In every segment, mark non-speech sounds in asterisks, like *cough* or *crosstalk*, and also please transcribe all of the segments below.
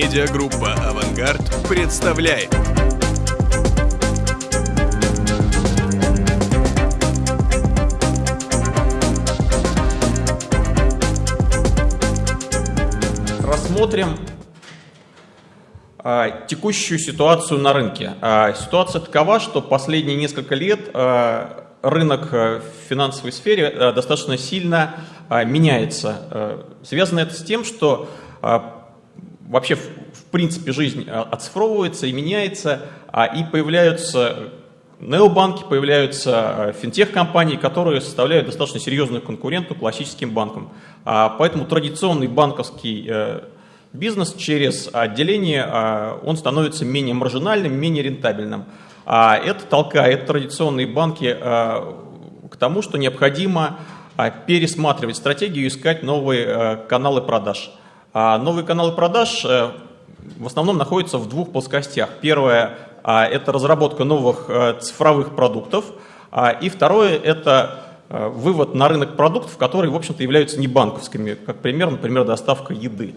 Медиагруппа «Авангард» представляет. Рассмотрим а, текущую ситуацию на рынке. А, ситуация такова, что последние несколько лет а, рынок в финансовой сфере достаточно сильно меняется. Связано это с тем, что вообще в принципе жизнь оцифровывается и меняется, и появляются необанки, появляются финтех-компании, которые составляют достаточно серьезную конкуренту классическим банкам. Поэтому традиционный банковский бизнес через отделение, он становится менее маржинальным, менее рентабельным. А это толкает традиционные банки к тому, что необходимо пересматривать стратегию и искать новые каналы продаж. А новые каналы продаж э, в основном находятся в двух плоскостях. Первое – это разработка новых э, цифровых продуктов, и второе – это э, вывод на рынок продуктов, которые, в общем-то, являются не банковскими, как пример, например, доставка еды.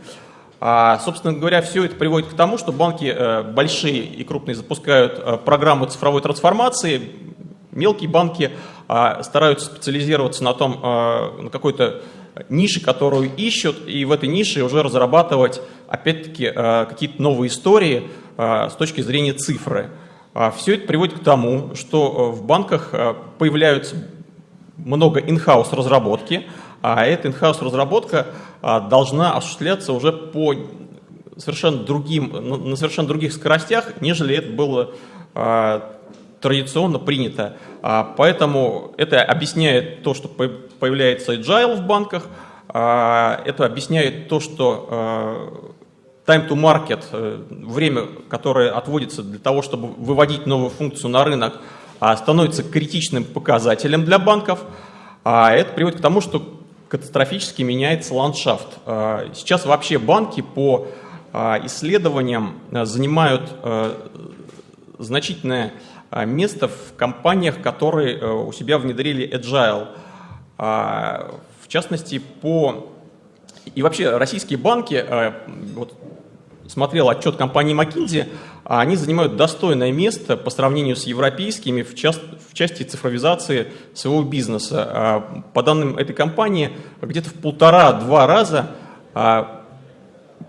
А, собственно говоря, все это приводит к тому, что банки большие и крупные запускают программы цифровой трансформации, мелкие банки стараются специализироваться на том, на какой-то нише, которую ищут, и в этой нише уже разрабатывать, опять-таки, какие-то новые истории с точки зрения цифры. А все это приводит к тому, что в банках появляются много in-house разработки, а эта in-house разработка должна осуществляться уже по совершенно другим, на совершенно других скоростях, нежели это было традиционно принято. Поэтому это объясняет то, что появляется agile в банках, это объясняет то, что time to market, э, время, которое отводится для того, чтобы выводить новую функцию на рынок, становится критичным показателем для банков. А это приводит к тому, что катастрофически меняется ландшафт. А, сейчас вообще банки по а, исследованиям а, занимают значительное место в компаниях, которые у себя внедрили Agile. В частности, по... И вообще российские банки, вот смотрел отчет компании McKinsey, они занимают достойное место по сравнению с европейскими в, част, в части цифровизации своего бизнеса. А, по данным этой компании, где-то в полтора-два раза а,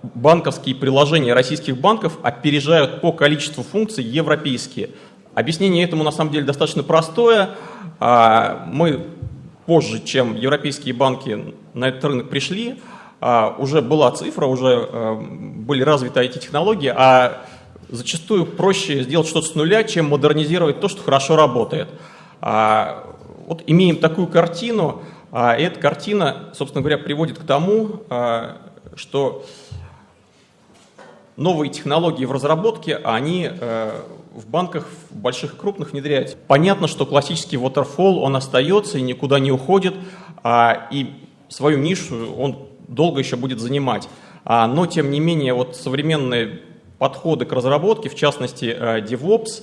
банковские приложения российских банков опережают по количеству функций европейские. Объяснение этому на самом деле достаточно простое. А, мы позже, чем европейские банки на этот рынок пришли, уже была цифра, уже были развиты IT-технологии, а зачастую проще сделать что-то с нуля, чем модернизировать то, что хорошо работает. А, вот имеем такую картину, а, и эта картина, собственно говоря, приводит к тому, а, что новые технологии в разработке, они а, в банках в больших и крупных внедряются. Понятно, что классический waterfall, он остается и никуда не уходит, а, и свою нишу он долго еще будет занимать. А, но, тем не менее, вот современные подходы к разработке, в частности э, DevOps,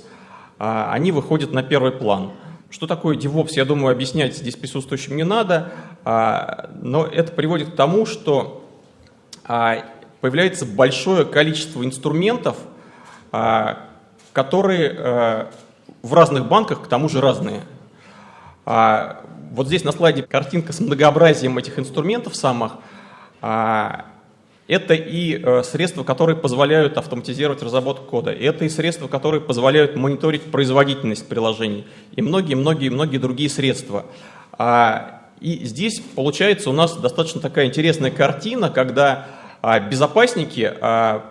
э, они выходят на первый план. Что такое DevOps, я думаю, объяснять здесь присутствующим не надо, э, но это приводит к тому, что появляется большое количество инструментов, которые в разных банках к тому же разные. Вот здесь на слайде картинка с многообразием этих инструментов самых. Это и э, средства, которые позволяют автоматизировать разработку кода. Это и средства, которые позволяют мониторить производительность приложений. И многие-многие-многие другие средства. А, и здесь получается у нас достаточно такая интересная картина, когда а, безопасники а,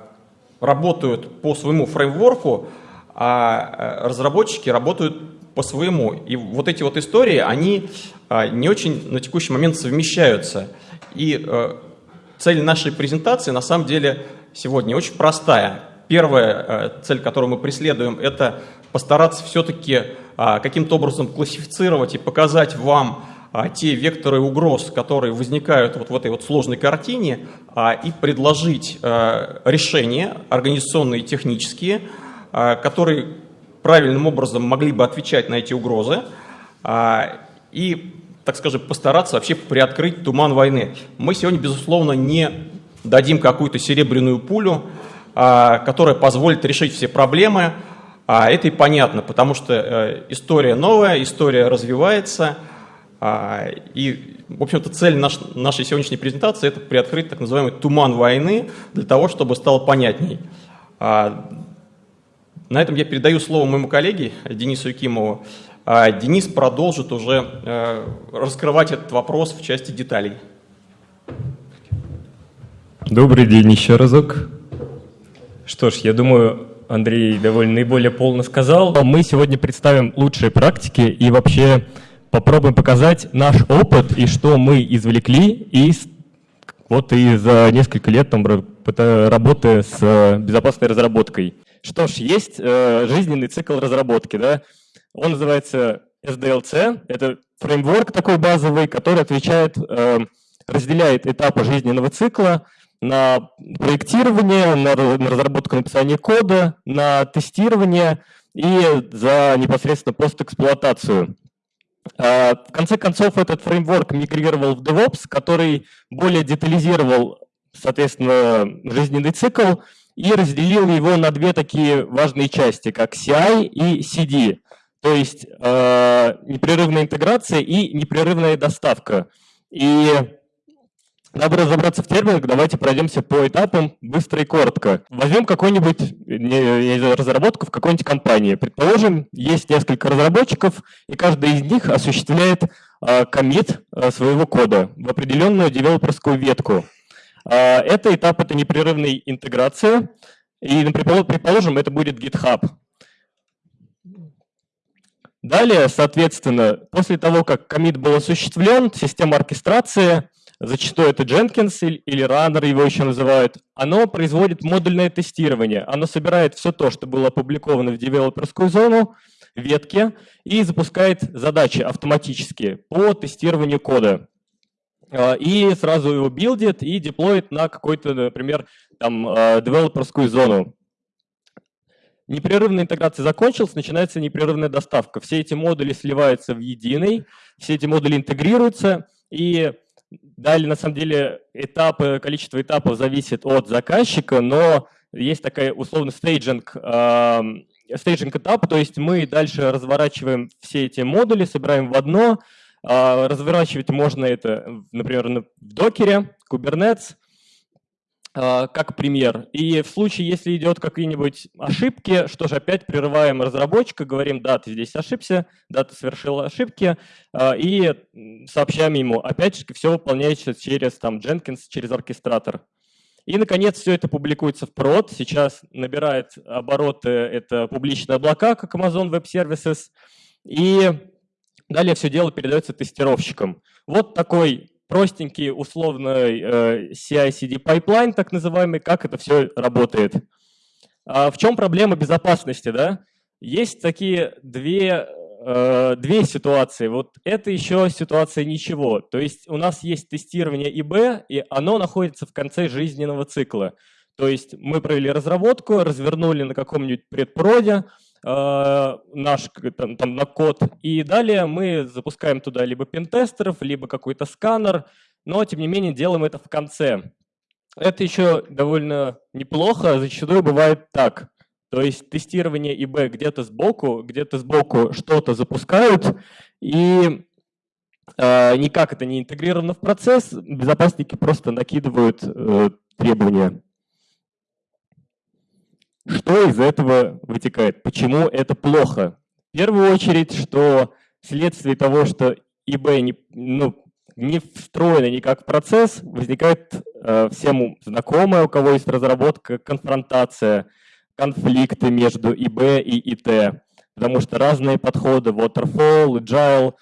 работают по своему фреймворку, а разработчики работают по своему. И вот эти вот истории, они не очень на текущий момент совмещаются. И э, Цель нашей презентации на самом деле сегодня очень простая. Первая э, цель, которую мы преследуем, это постараться все-таки а, каким-то образом классифицировать и показать вам а, те векторы угроз, которые возникают вот в этой вот сложной картине, а, и предложить решения организационные технические, которые правильным образом могли бы отвечать на эти угрозы. И так скажем, постараться вообще приоткрыть туман войны. Мы сегодня, безусловно, не дадим какую-то серебряную пулю, которая позволит решить все проблемы. Это и понятно, потому что э, история новая, история развивается. И, в общем-то, цель наш, нашей сегодняшней презентации – это приоткрыть так называемый туман войны для того, чтобы стало понятней. На этом я передаю слово моему коллеге Денису Якимову. А Денис продолжит уже э, раскрывать этот вопрос в части деталей. Добрый день еще разок. Что ж, я думаю, Андрей довольно наиболее полно сказал. Мы сегодня представим лучшие практики и вообще попробуем показать наш опыт и что мы извлекли из вот и за несколько лет там, работы с э, безопасной разработкой. Что ж, есть э, жизненный цикл разработки, да? Он называется SDLC. Это фреймворк такой базовый, который отвечает, э, разделяет этапы жизненного цикла на проектирование, на, на разработку написания кода, на тестирование и за непосредственно постэксплуатацию. Э, в конце концов, этот фреймворк мигрировал в DevOps, который более детализировал, соответственно, жизненный цикл и разделил его на две такие важные части, как CI и CD, то есть э, непрерывная интеграция и непрерывная доставка. И надо разобраться в терминах, давайте пройдемся по этапам быстро и коротко. Возьмем какую-нибудь разработку в какой-нибудь компании. Предположим, есть несколько разработчиков, и каждый из них осуществляет э, коммит э, своего кода в определенную девелоперскую ветку. А, это этап, это непрерывной интеграции. И, предположим, это будет GitHub. Далее, соответственно, после того, как комит был осуществлен, система оркестрации, зачастую это Jenkins или Runner его еще называют, оно производит модульное тестирование. Оно собирает все то, что было опубликовано в девелоперскую зону, ветки, и запускает задачи автоматически по тестированию кода. А, и сразу его билдит и деплоит на какой-то, например, там, а, девелоперскую зону. Непрерывная интеграция закончилась, начинается непрерывная доставка. Все эти модули сливаются в единый, все эти модули интегрируются, и далее, на самом деле, этапы, количество этапов зависит от заказчика, но есть такая условно staging, staging этап, то есть мы дальше разворачиваем все эти модули, собираем в одно, а, разворачивать можно это, например, в докере, Kubernetes, как пример. И в случае, если идет какие-нибудь ошибки, что же, опять прерываем разработчика, говорим, да, ты здесь ошибся, да, ты совершил ошибки, а, и сообщаем ему, опять же, все выполняется через там, Jenkins, через оркестратор. И, наконец, все это публикуется в прод. Сейчас набирает обороты это публичные облака, как Amazon Web Services. И Далее все дело передается тестировщикам. Вот такой простенький условный э, CI-CD pipeline, так называемый, как это все работает. А в чем проблема безопасности? Да? Есть такие две, э, две ситуации. Вот это еще ситуация ничего. То есть у нас есть тестирование ИБ, и оно находится в конце жизненного цикла. То есть мы провели разработку, развернули на каком-нибудь предпроде, наш там, там, на код. И далее мы запускаем туда либо пентестеров, либо какой-то сканер, но тем не менее делаем это в конце. Это еще довольно неплохо, зачастую бывает так. То есть тестирование ИБ где-то сбоку, где-то сбоку что-то запускают, и э, никак это не интегрировано в процесс, безопасники просто накидывают э, требования. Что из этого вытекает? Почему это плохо? В первую очередь, что вследствие того, что eBay не, ну, не встроено никак в процесс, возникает э, всем знакомая, у кого есть разработка, конфронтация, конфликты между eBay и IT, потому что разные подходы, waterfall, agile,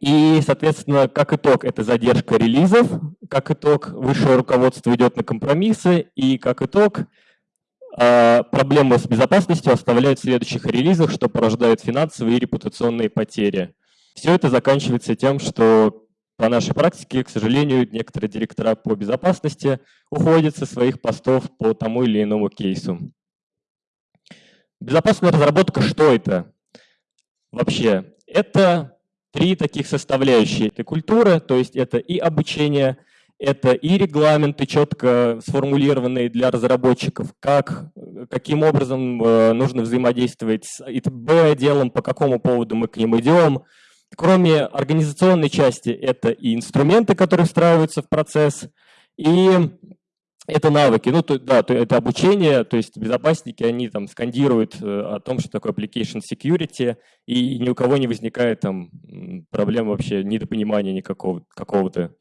и, соответственно, как итог, это задержка релизов, как итог, высшее руководство идет на компромиссы, и как итог, проблемы с безопасностью оставляют в следующих релизах, что порождает финансовые и репутационные потери. Все это заканчивается тем, что по нашей практике, к сожалению, некоторые директора по безопасности уходят со своих постов по тому или иному кейсу. Безопасная разработка, что это? Вообще, это три таких составляющие. Это культура, то есть это и обучение, это и регламенты, четко сформулированные для разработчиков, как, каким образом э, нужно взаимодействовать с ИТБ-отделом, по какому поводу мы к ним идем. Кроме организационной части, это и инструменты, которые встраиваются в процесс, и это навыки, ну то, да, то, это обучение, то есть безопасники, они там скандируют э, о том, что такое application security, и ни у кого не возникает там проблем вообще недопонимания никакого какого-то.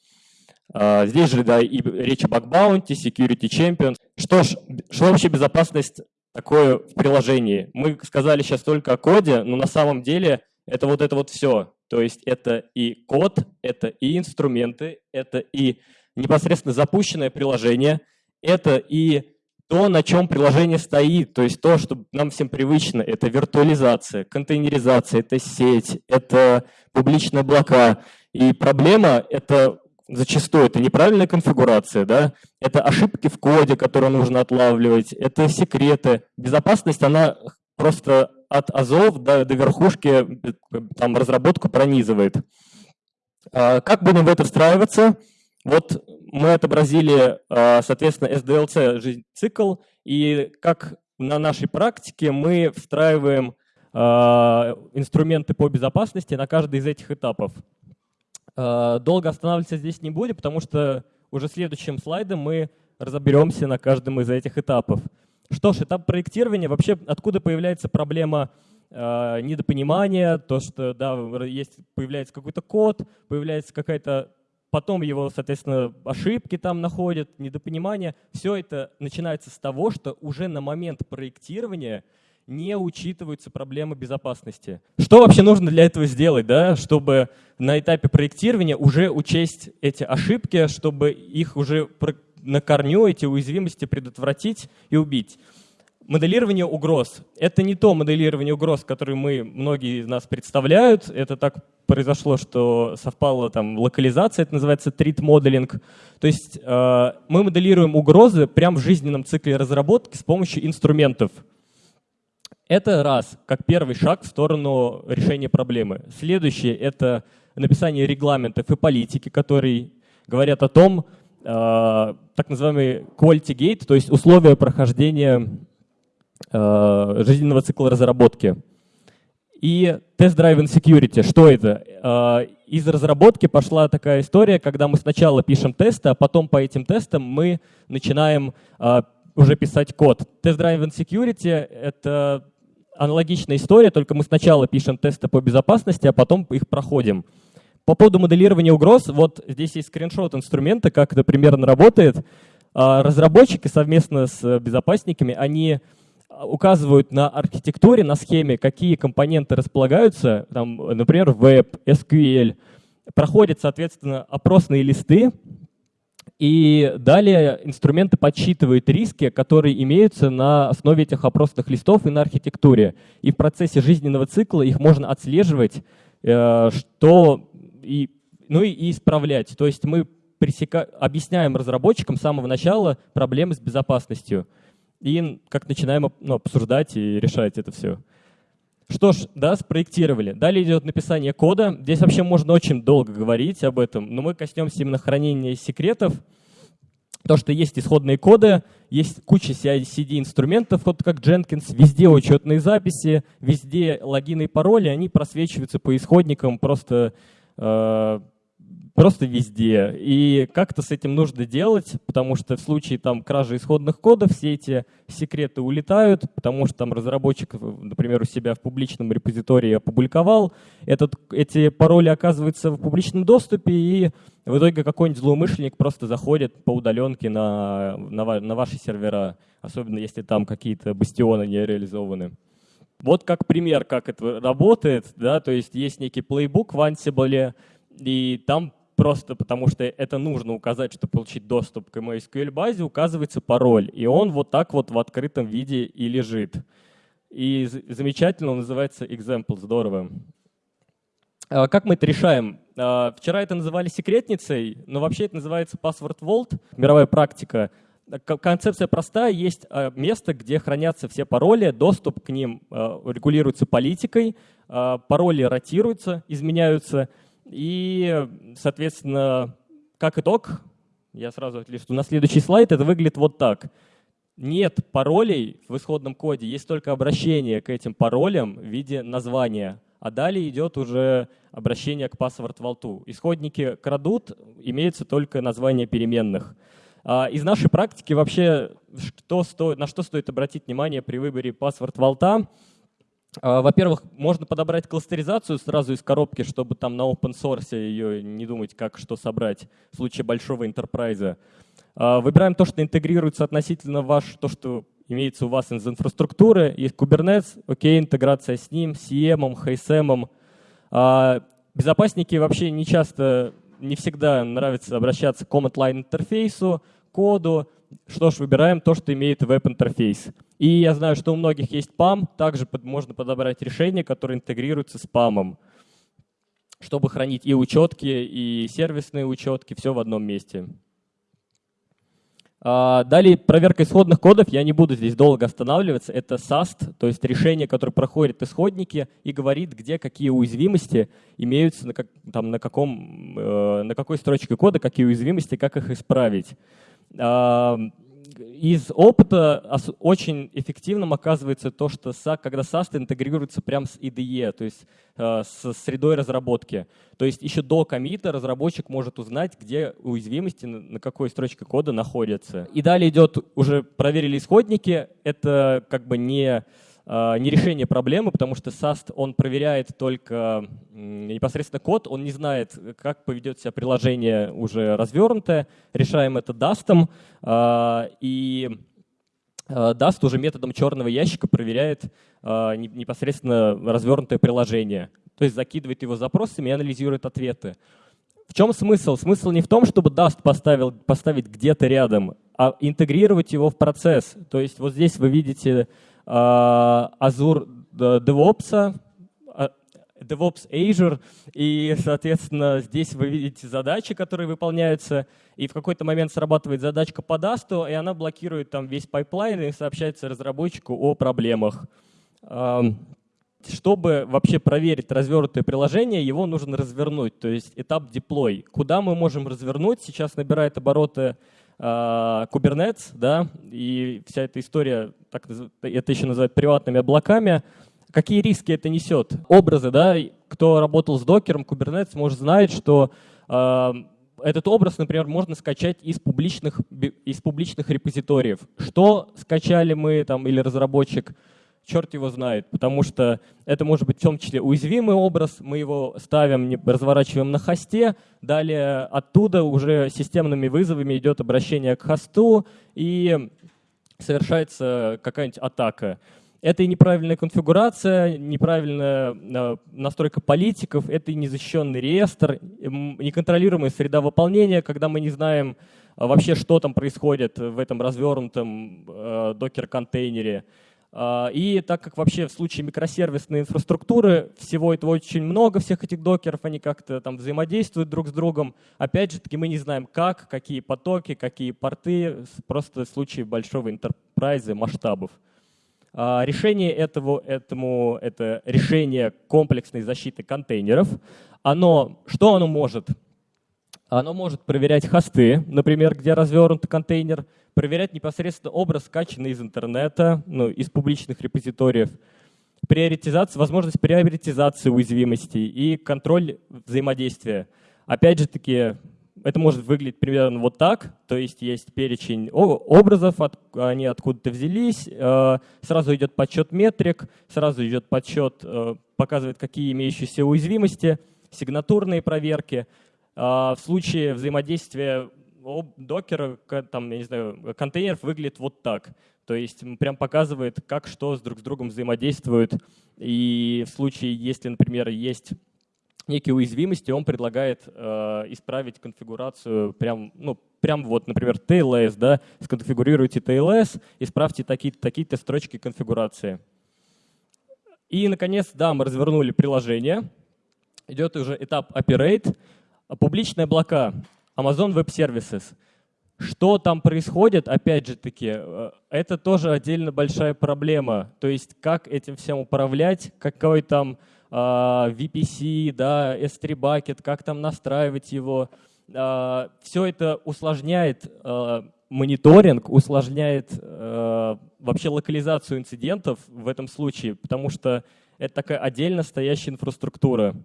А, здесь же, да, и речь об Bug Security Champion. Что ж, что вообще безопасность такое в приложении? Мы сказали сейчас только о коде, но на самом деле это вот это вот все. То есть это и код, это и инструменты, это и непосредственно запущенное приложение, это и то, на чем приложение стоит, то есть то, что нам всем привычно, это виртуализация, контейнеризация, это сеть, это публичные облака. И проблема — это зачастую это неправильная конфигурация, да, это ошибки в коде, которые нужно отлавливать, это секреты. Безопасность, она просто от азов до, до верхушки там, разработку пронизывает. А как будем в это встраиваться? Вот мы отобразили, а, соответственно, SDLC цикл, и как на нашей практике мы встраиваем а, инструменты по безопасности на каждый из этих этапов. Э, долго останавливаться здесь не будем, потому что уже следующим слайдом мы разберемся на каждом из этих этапов. Что ж, этап проектирования, вообще откуда появляется проблема э, недопонимания, то, что да, есть, появляется какой-то код, появляется какая-то, потом его, соответственно, ошибки там находят, недопонимание. Все это начинается с того, что уже на момент проектирования не учитываются проблемы безопасности. Что вообще нужно для этого сделать, да, чтобы на этапе проектирования уже учесть эти ошибки, чтобы их уже на корню, эти уязвимости предотвратить и убить? Моделирование угроз. Это не то моделирование угроз, которое мы, многие из нас представляют. Это так произошло, что совпала там локализация, это называется treat modeling. То есть э, мы моделируем угрозы прямо в жизненном цикле разработки с помощью инструментов. Это раз, как первый шаг в сторону решения проблемы. Следующее — это написание регламентов и политики, которые говорят о том, э, так называемый quality gate, то есть условия прохождения э, жизненного цикла разработки. И тест-driven security. Что это? Э, из разработки пошла такая история, когда мы сначала пишем тесты, а потом по этим тестам мы начинаем уже писать код. Тест-driven security — это аналогичная история, только мы сначала пишем тесты по безопасности, а потом их проходим. По поводу моделирования угроз, вот здесь есть скриншот инструмента, как это примерно работает. А, разработчики совместно с безопасниками, они указывают на архитектуре, на схеме, какие компоненты располагаются, там, например, Web, SQL, проходят, соответственно, опросные листы, и далее инструменты подсчитывают риски, которые имеются на основе этих опросных листов и на архитектуре. И в процессе жизненного цикла их можно отслеживать, э, что и, ну и исправлять. То есть мы пресека... объясняем разработчикам с самого начала проблемы с безопасностью. И как начинаем ну, обсуждать и решать это все. Что ж, да, спроектировали. Далее идет написание кода. Здесь вообще можно очень долго говорить об этом, но мы коснемся именно хранения секретов. То, что есть исходные коды, есть куча CI-CD-инструментов, вот как Jenkins, везде учетные записи, везде логины и пароли, они просвечиваются по исходникам просто э, просто везде. И как-то с этим нужно делать, потому что в случае там кражи исходных кодов все эти секреты улетают, потому что там разработчик, например, у себя в публичном репозитории опубликовал, этот, эти пароли оказываются в публичном доступе, и в итоге какой-нибудь злоумышленник просто заходит по удаленке на, на, на ваши сервера, особенно если там какие-то бастионы не реализованы. Вот как пример, как это работает, да, то есть есть некий плейбук в Ansible, и там просто потому что это нужно указать, чтобы получить доступ к MySQL базе, указывается пароль. И он вот так вот в открытом виде и лежит. И замечательно, он называется example, здорово. А как мы это решаем? А, вчера это называли секретницей, но вообще это называется password vault, мировая практика. Концепция простая, есть а, место, где хранятся все пароли, доступ к ним регулируется политикой, пароли ротируются, изменяются, и, соответственно, как итог, я сразу отлисту на следующий слайд, это выглядит вот так. Нет паролей в исходном коде, есть только обращение к этим паролям в виде названия. А далее идет уже обращение к password vault. Исходники крадут, имеются только названия переменных. А из нашей практики вообще что стоит, на что стоит обратить внимание при выборе password vault? А, во-первых, можно подобрать кластеризацию сразу из коробки, чтобы там на open source ее не думать, как что собрать в случае большого интерпрайза. Выбираем то, что интегрируется относительно ваш, то, что имеется у вас из инфраструктуры. Есть Kubernetes, окей, интеграция с ним, CM, HSM. А, безопасники вообще не часто, не всегда нравится обращаться к command line интерфейсу, коду. Что ж, выбираем то, что имеет веб-интерфейс. И я знаю, что у многих есть PAM, также под, можно подобрать решение, которое интегрируется с PAM, чтобы хранить и учетки, и сервисные учетки, все в одном месте. А, далее проверка исходных кодов, я не буду здесь долго останавливаться, это SAST, то есть решение, которое проходит исходники и говорит, где какие уязвимости имеются, на, как, там, на, каком, э, на какой строчке кода, какие уязвимости, как их исправить. Из опыта очень эффективным оказывается то, что когда SAS интегрируется прямо с IDE, то есть э, с средой разработки. То есть еще до комита разработчик может узнать, где уязвимости, на какой строчке кода находятся. И далее идет, уже проверили исходники, это как бы не не решение проблемы, потому что SAST, он проверяет только непосредственно код, он не знает, как поведет себя приложение уже развернутое. Решаем это DAST, а, и а, DAST уже методом черного ящика проверяет непосредственно развернутое приложение. То есть закидывает его запросами и анализирует ответы. В чем смысл? Смысл не в том, чтобы Dust поставил, поставить где-то рядом, а интегрировать его в процесс. То есть вот здесь вы видите Azure DevOps, DevOps Azure, и, соответственно, здесь вы видите задачи, которые выполняются, и в какой-то момент срабатывает задачка по DAST, и она блокирует там весь pipeline и сообщается разработчику о проблемах. Чтобы вообще проверить развернутое приложение, его нужно развернуть, то есть этап deploy. Куда мы можем развернуть? Сейчас набирает обороты а, Kubernetes, да, и вся эта история, так, это еще называют приватными облаками. Какие риски это несет? Образы, да, кто работал с докером, Kubernetes, может знать, что э, этот образ, например, можно скачать из публичных, из публичных репозиториев. Что скачали мы там или разработчик, черт его знает, потому что это может быть в том числе уязвимый образ, мы его ставим, разворачиваем на хосте, далее оттуда уже системными вызовами идет обращение к хосту и совершается какая-нибудь атака. Это и неправильная конфигурация, неправильная э, настройка политиков, это и незащищенный реестр, неконтролируемая среда выполнения, когда мы не знаем э, вообще, что там происходит в этом развернутом э, докер-контейнере. А, и так как вообще в случае микросервисной инфраструктуры всего этого очень много, всех этих докеров, они как-то там взаимодействуют друг с другом, опять же таки мы не знаем как, какие потоки, какие порты, просто в случае большого интерпрайза масштабов. А, решение этого, этому, это решение комплексной защиты контейнеров. Оно, что оно может? Оно может проверять хосты, например, где развернут контейнер, проверять непосредственно образ, скачанный из интернета, ну, из публичных репозиториев, приоритизация, возможность приоритизации уязвимостей и контроль взаимодействия. Опять же таки, это может выглядеть примерно вот так, то есть есть перечень образов, они откуда-то взялись, э, сразу идет подсчет метрик, сразу идет подсчет, э, показывает, какие имеющиеся уязвимости, сигнатурные проверки – а, в случае взаимодействия докера, там, я не знаю, контейнеров выглядит вот так. То есть прям показывает, как что с друг с другом взаимодействует. И в случае, если, например, есть некие уязвимости, он предлагает э, исправить конфигурацию прям, ну, прям вот, например, TLS, да, сконфигурируйте TLS, исправьте такие-то такие строчки конфигурации. И, наконец, да, мы развернули приложение. Идет уже этап Operate. Публичные облака, Amazon Web Services. Что там происходит, опять же таки, э, это тоже отдельно большая проблема. То есть как этим всем управлять, какой там uh, VPC, да, S3 bucket, как там настраивать его, все это усложняет мониторинг, усложняет вообще локализацию инцидентов в этом случае, потому что это такая отдельно стоящая инфраструктура.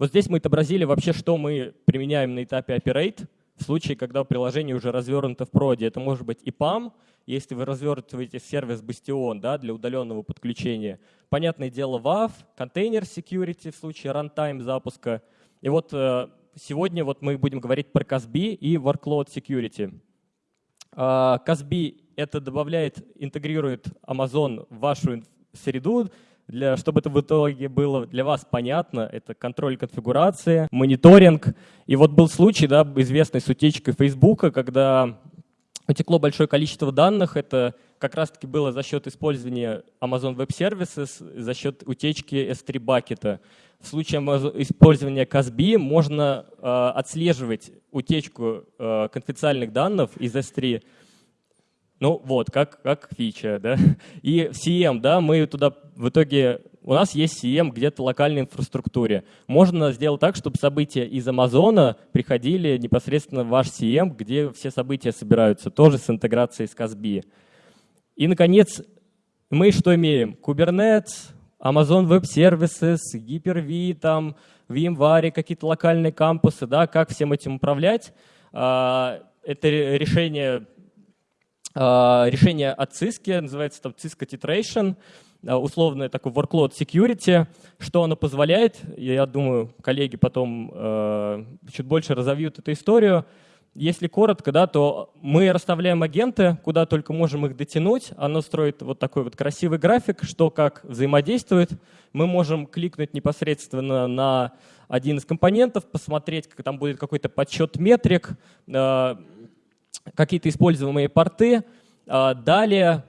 Вот здесь мы отобразили вообще, что мы применяем на этапе Operate в случае, когда приложение уже развернуто в проде. Это может быть EPAM, если вы развертываете сервис Bastion да, для удаленного подключения. Понятное дело, WAF, контейнер security в случае runtime запуска. И вот э, сегодня вот мы будем говорить про CASB и Workload Security. CASB — это добавляет, интегрирует Amazon в вашу среду, для, чтобы это в итоге было для вас понятно, это контроль конфигурации, мониторинг. И вот был случай, да, известный с утечкой Фейсбука, когда утекло большое количество данных. Это как раз-таки было за счет использования Amazon Web Services, за счет утечки S3 бакета. В случае использования CASB можно э, отслеживать утечку э, конфиденциальных данных из S3 ну вот, как, как фича, да. *laughs* И CM, да, мы туда в итоге, у нас есть CM где-то в локальной инфраструктуре. Можно сделать так, чтобы события из Амазона приходили непосредственно в ваш CM, где все события собираются, тоже с интеграцией с Казби. И, наконец, мы что имеем? Kubernetes, Amazon Web Services, Hyper-V, там, VMware, какие-то локальные кампусы, да, как всем этим управлять. А, это решение решение от Cisco, называется там Cisco Titration, а, условное такое workload security, что оно позволяет, я думаю, коллеги потом э, чуть больше разовьют эту историю. Если коротко, да, то мы расставляем агенты, куда только можем их дотянуть. Оно строит вот такой вот красивый график, что как взаимодействует. Мы можем кликнуть непосредственно на один из компонентов, посмотреть, как там будет какой-то подсчет метрик, какие-то используемые порты. А, далее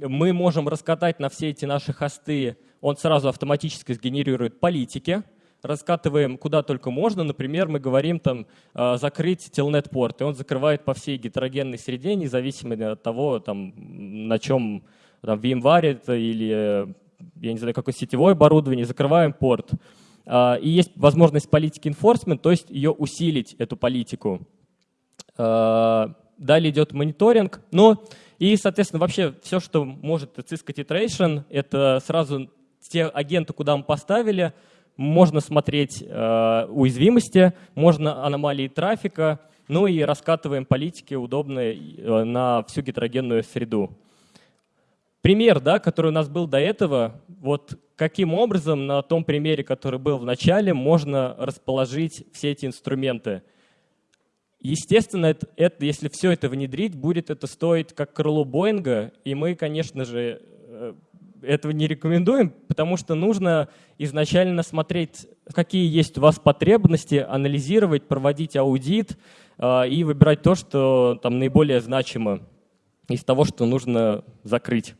мы можем раскатать на все эти наши хосты, он сразу автоматически сгенерирует политики, раскатываем куда только можно. Например, мы говорим там а, закрыть телнет порт, и он закрывает по всей гетерогенной среде, независимо от того, там, на чем там, VMware это или я не знаю, какое сетевое оборудование, закрываем порт. А, и есть возможность политики enforcement, то есть ее усилить, эту политику далее идет мониторинг, но и, соответственно, вообще все, что может Cisco Titration, это сразу те агенты, куда мы поставили, можно смотреть э, уязвимости, можно аномалии трафика, ну и раскатываем политики удобные э, на всю гетерогенную среду. Пример, да, который у нас был до этого, вот каким образом на том примере, который был в начале, можно расположить все эти инструменты – Естественно, это, это, если все это внедрить, будет это стоить как крыло Боинга, и мы, конечно же, э, этого не рекомендуем, потому что нужно изначально смотреть, какие есть у вас потребности, анализировать, проводить аудит э, и выбирать то, что там наиболее значимо из того, что нужно закрыть.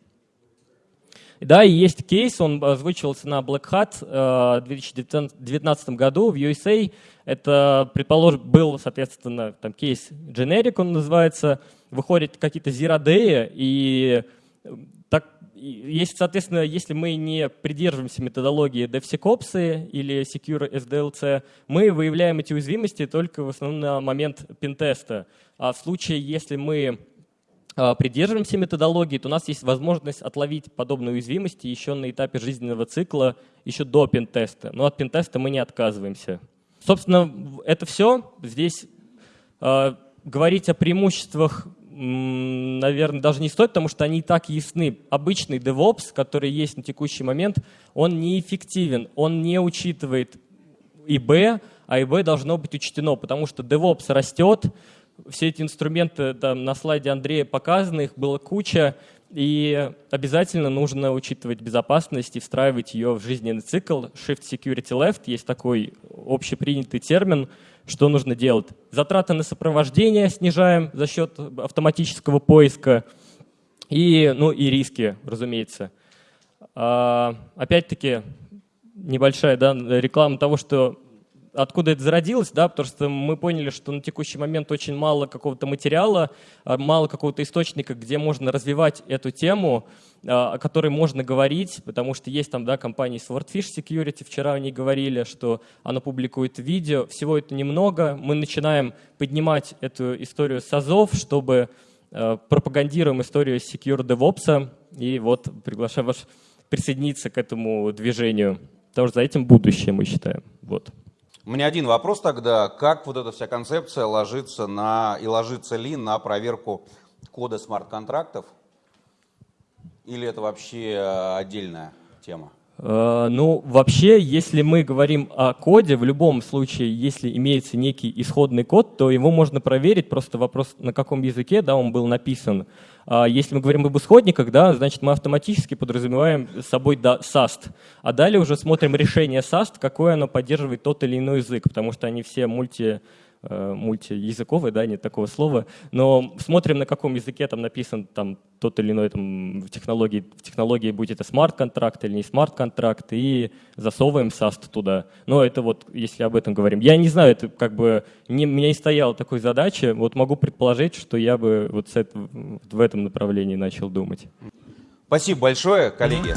Да, и есть кейс, он озвучивался на Black Hat э, в 2019 году в USA. Это, предположим, был, соответственно, там кейс Generic, он называется. Выходят какие-то day, и так, есть, соответственно, если мы не придерживаемся методологии DevSecOps или Secure SDLC, мы выявляем эти уязвимости только в основном на момент пентеста. А в случае, если мы а, придерживаемся методологии, то у нас есть возможность отловить подобные уязвимости еще на этапе жизненного цикла, еще до пентеста. Но от пентеста мы не отказываемся. Собственно, это все. Здесь э, говорить о преимуществах, наверное, даже не стоит, потому что они и так ясны. Обычный DevOps, который есть на текущий момент, он неэффективен, он не учитывает ИБ, а ИБ должно быть учтено, потому что DevOps растет, все эти инструменты там, на слайде Андрея показаны, их было куча, и обязательно нужно учитывать безопасность и встраивать ее в жизненный цикл. Shift Security Left есть такой общепринятый термин, что нужно делать. Затраты на сопровождение снижаем за счет автоматического поиска и, ну, и риски, разумеется. А, опять-таки, небольшая да, реклама того, что откуда это зародилось, да, потому что мы поняли, что на текущий момент очень мало какого-то материала, а, мало какого-то источника, где можно развивать эту тему, а, о которой можно говорить, потому что есть там, да, компании Swordfish Security, вчера они говорили, что она публикует видео, всего это немного, мы начинаем поднимать эту историю с АЗОВ, чтобы э, пропагандируем историю Secure DevOps, и вот приглашаем вас присоединиться к этому движению, потому что за этим будущее, мы считаем. Вот. У меня один вопрос тогда. Как вот эта вся концепция ложится на, и ложится ли на проверку кода смарт-контрактов? Или это вообще э, отдельная тема? Э, ну, вообще, если мы говорим о коде, в любом случае, если имеется некий исходный код, то его можно проверить, просто вопрос, на каком языке да, он был написан. А если мы говорим об исходниках, да, значит, мы автоматически подразумеваем с собой SAST. А далее уже смотрим решение SAST, какое оно поддерживает тот или иной язык, потому что они все мульти мультиязыковый, да, нет такого слова, но смотрим, на каком языке там написан там тот или иной там, в технологии, в технологии будет это смарт-контракт или не смарт-контракт, и засовываем SAST туда. Но это вот, если об этом говорим. Я не знаю, это как бы, не, у меня не стояла такой задачи, вот могу предположить, что я бы вот с это, в этом направлении начал думать. Спасибо большое, коллеги.